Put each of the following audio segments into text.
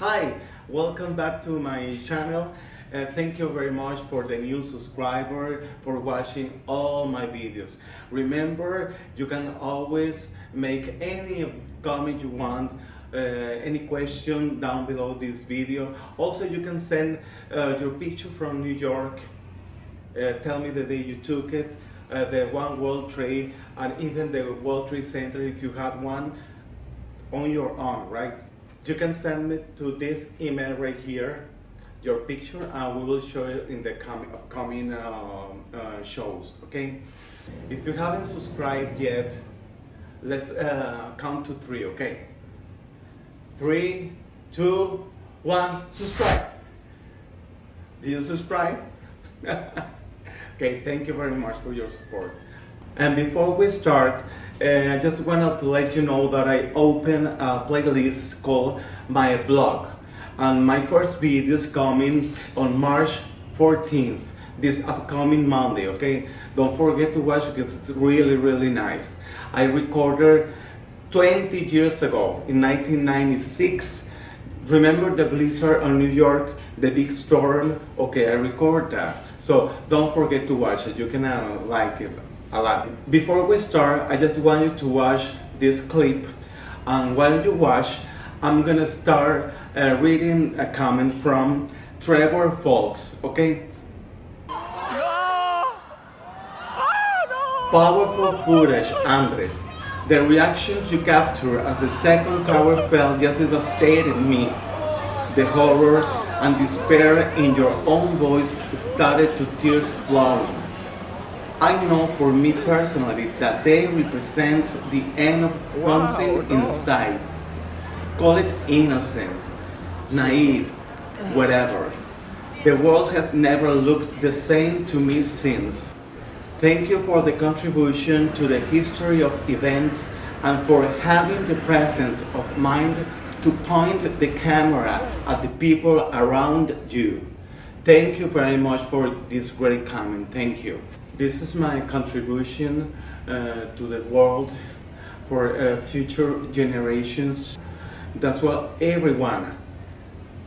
Hi, welcome back to my channel. Uh, thank you very much for the new subscriber, for watching all my videos. Remember, you can always make any comment you want, uh, any question down below this video. Also, you can send uh, your picture from New York. Uh, tell me the day you took it, uh, the One World Trade, and even the World Trade Center if you had one on your own, right? You can send me to this email right here, your picture, and we will show it in the com- upcoming uh, uh, shows, okay? If you haven't subscribed yet, let's uh, count to three, okay? Three, two, one, subscribe. Did you subscribe? okay, thank you very much for your support. And before we start, uh, I just wanted to let you know that I opened a playlist called My Blog. And my first video is coming on March 14th, this upcoming Monday, okay? Don't forget to watch because it's really, really nice. I recorded 20 years ago, in 1996. Remember the blizzard on New York, the big storm? Okay, I record that. So don't forget to watch it. You can uh, like it Before we start, I just want you to watch this clip. And while you watch, I'm gonna start uh, reading a comment from Trevor Folks, okay? Powerful footage, Andres. The reactions you captured as the second tower fell just devastated me. The horror and despair in your own voice started to tears flowing. I know for me personally that they represent the end of something inside. Call it innocence, naive, whatever. The world has never looked the same to me since. Thank you for the contribution to the history of events and for having the presence of mind to point the camera at the people around you. Thank you very much for this great comment. Thank you. This is my contribution uh, to the world for uh, future generations. That's what everyone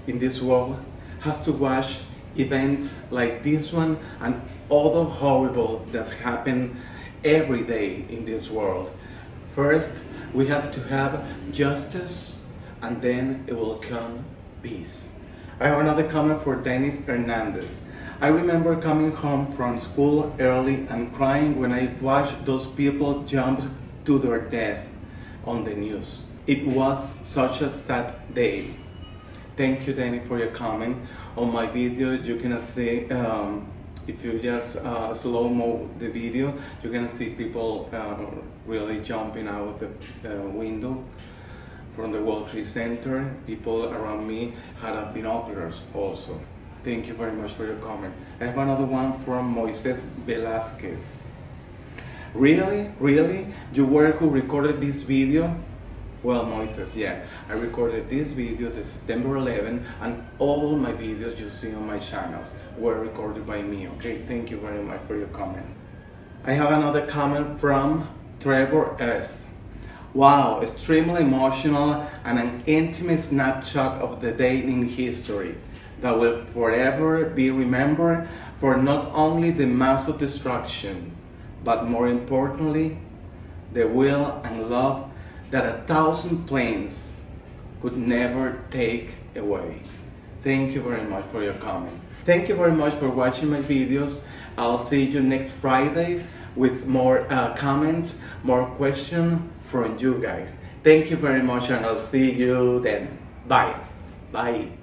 in this world has to watch events like this one and all the horrible that's happened every day in this world. First, we have to have justice and then it will come peace. I have another comment for Dennis Hernandez. I remember coming home from school early and crying when I watched those people jump to their death on the news. It was such a sad day. Thank you, Danny, for your comment. On my video, you can see, um, if you just uh, slow-mo the video, you can see people uh, really jumping out the uh, window from the World Trade Center. People around me had binoculars also. Thank you very much for your comment. I have another one from Moises Velasquez. Really? Really? You were who recorded this video? Well, Moises, yeah. I recorded this video the September 11 and all my videos you see on my channels were recorded by me, okay? Thank you very much for your comment. I have another comment from Trevor S. Wow, extremely emotional and an intimate snapshot of the day in history that will forever be remembered for not only the massive destruction, but more importantly, the will and love that a thousand planes could never take away. Thank you very much for your comment. Thank you very much for watching my videos. I'll see you next Friday with more uh, comments, more questions from you guys. Thank you very much and I'll see you then. Bye. Bye.